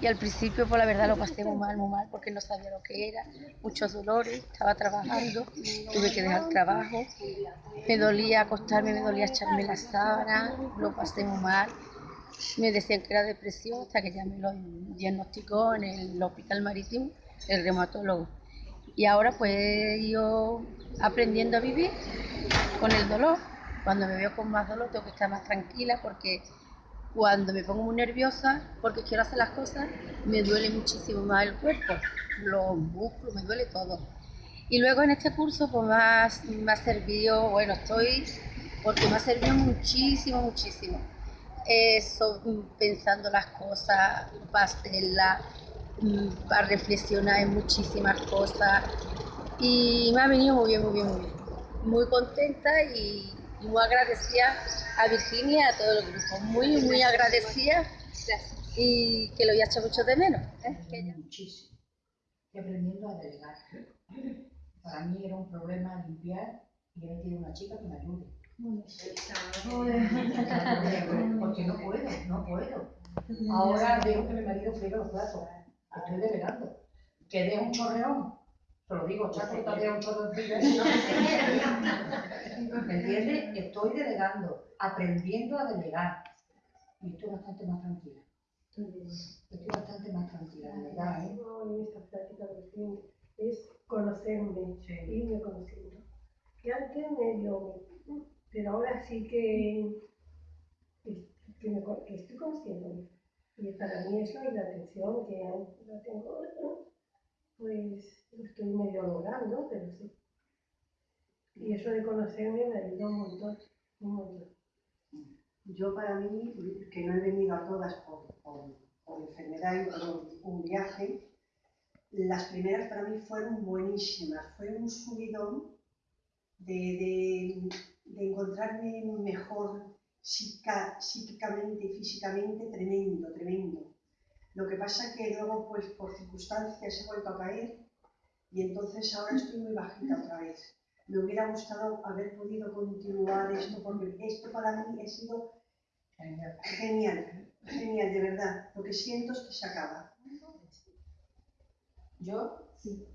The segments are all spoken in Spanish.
Y al principio, pues la verdad lo pasé muy mal, muy mal, porque no sabía lo que era, muchos dolores, estaba trabajando, tuve que dejar trabajo, me dolía acostarme, me dolía echarme la sábana, lo pasé muy mal. Me decían que era depresión hasta que ya me lo diagnosticó en el hospital marítimo el reumatólogo. Y ahora pues yo aprendiendo a vivir con el dolor. Cuando me veo con más dolor tengo que estar más tranquila porque cuando me pongo muy nerviosa porque quiero hacer las cosas, me duele muchísimo más el cuerpo, los músculos, me duele todo. Y luego en este curso pues más, me ha servido, bueno, estoy, porque me ha servido muchísimo, muchísimo. Eso, pensando las cosas, pasarla, mm, para reflexionar en muchísimas cosas. Y me ha venido muy bien, muy bien, muy bien. Muy contenta y y muy agradecida a Virginia y a todo el grupo. Muy, muy agradecida y que lo voy a echar mucho de menos. ¿eh? Muchísimo. Estoy aprendiendo a delegar. Para mí era un problema limpiar y he metido una chica que me ayude. Porque no puedo, no puedo. Ahora veo que mi marido friega los platos. Estoy delegando. Que dé un chorreón te lo digo, chato, todavía un chorro de ¿Me entiendes? Estoy delegando, aprendiendo a delegar. Y estoy bastante más tranquila. Estoy bastante más tranquila, de verdad. ¿eh? en esta práctica recién es conocerme, irme conociendo. Que antes medio, pero ahora sí que, que, me, que estoy conociéndome. Y para mí eso es la atención que la tengo pues estoy medio logrando, pero sí. Y eso de conocerme me ayuda un montón, un montón. Yo para mí, que no he venido a todas por, enfermedad y por un viaje, las primeras para mí fueron buenísimas. Fue un subidón de, de, de encontrarme mejor psíquicamente y físicamente tremendo, tremendo. Lo que pasa que luego, pues por circunstancias he vuelto a caer y entonces ahora estoy muy bajita otra vez. Me hubiera gustado haber podido continuar esto porque esto para mí ha sido genial, genial, de verdad. Lo que siento es que se acaba. Yo, sí,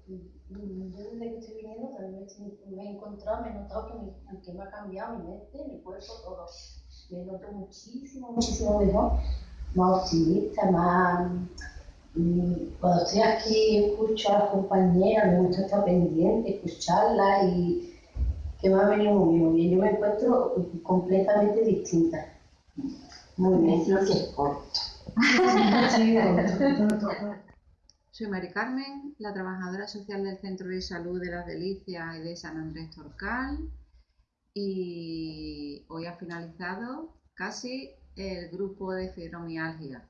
yo desde que estoy viniendo también me he encontrado, me he notado que, que me ha cambiado mi mente, mi cuerpo, todo. Me noto muchísimo, muchísimo mejor más optimista, más... Mm, cuando estoy aquí escucho a las compañeras, me gusta estar pendiente, escucharlas y que me ha venido muy bien, muy bien. Yo me encuentro completamente distinta. Muy bien. Lo que es corto. Soy Mari Carmen, la trabajadora social del Centro de Salud de las Delicias y de San Andrés Torcal. Y hoy ha finalizado casi el grupo de fibromialgia.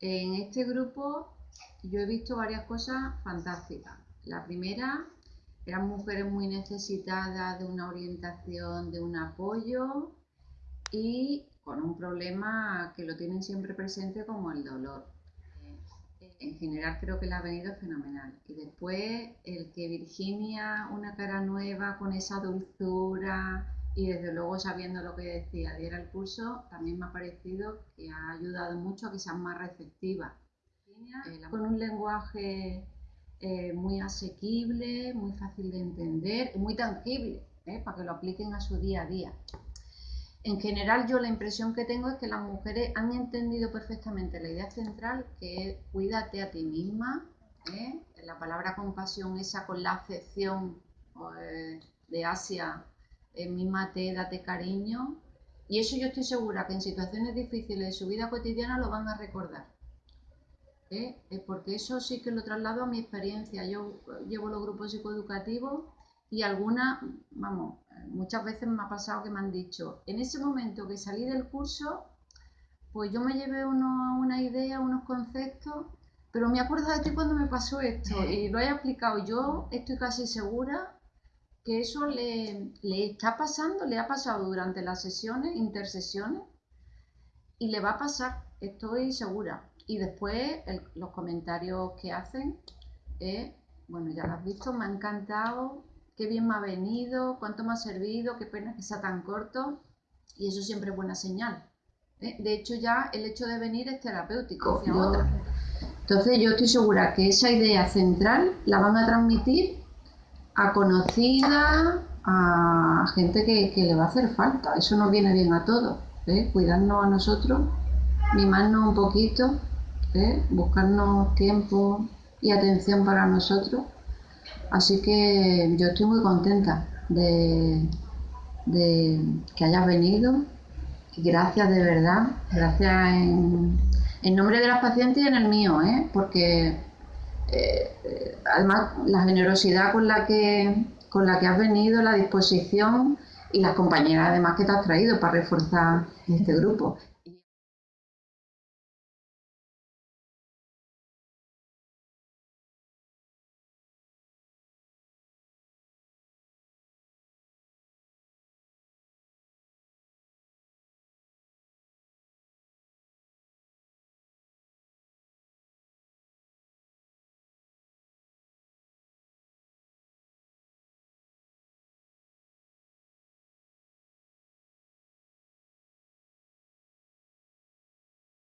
En este grupo yo he visto varias cosas fantásticas. La primera, eran mujeres muy necesitadas de una orientación, de un apoyo y con un problema que lo tienen siempre presente como el dolor. En general creo que la ha venido fenomenal. Y después el que Virginia, una cara nueva con esa dulzura, y desde luego sabiendo lo que decía, diera el pulso, también me ha parecido que ha ayudado mucho a que sean más receptivas. Eh, con un lenguaje eh, muy asequible, muy fácil de entender y muy tangible, eh, para que lo apliquen a su día a día. En general yo la impresión que tengo es que las mujeres han entendido perfectamente la idea central que es cuídate a ti misma, la palabra compasión esa con la acepción de Asia en mímate, date cariño. Y eso yo estoy segura que en situaciones difíciles de su vida cotidiana lo van a recordar. ¿Eh? Porque eso sí que lo traslado a mi experiencia. Yo llevo los grupos psicoeducativos y algunas, vamos, muchas veces me ha pasado que me han dicho, en ese momento que salí del curso, pues yo me llevé uno, una idea, unos conceptos, pero me acuerdo de ti cuando me pasó esto y lo he explicado. Yo estoy casi segura que eso le, está pasando, le ha pasado durante las sesiones, intersesiones, y le va a pasar, estoy segura. Y después los comentarios que hacen, eh, bueno, ya lo has visto, me ha encantado, qué bien me ha venido, cuánto me ha servido, qué pena que sea tan corto, y eso siempre es buena señal. ¿eh? De hecho, ya el hecho de venir es terapéutico. Entonces yo estoy segura que esa idea central la van a transmitir a conocida, a gente que, le va a hacer falta. Eso nos viene bien a todos. ¿eh? Cuidarnos a nosotros, mimarnos un poquito, ¿eh? buscarnos tiempo y atención para nosotros. Así que yo estoy muy contenta de, de que hayas venido. Gracias de verdad. Gracias en, en nombre de las pacientes y en el mío, ¿eh? porque eh, además la generosidad con la que con la que has venido, la disposición y las compañeras además que te has traído para reforzar este grupo.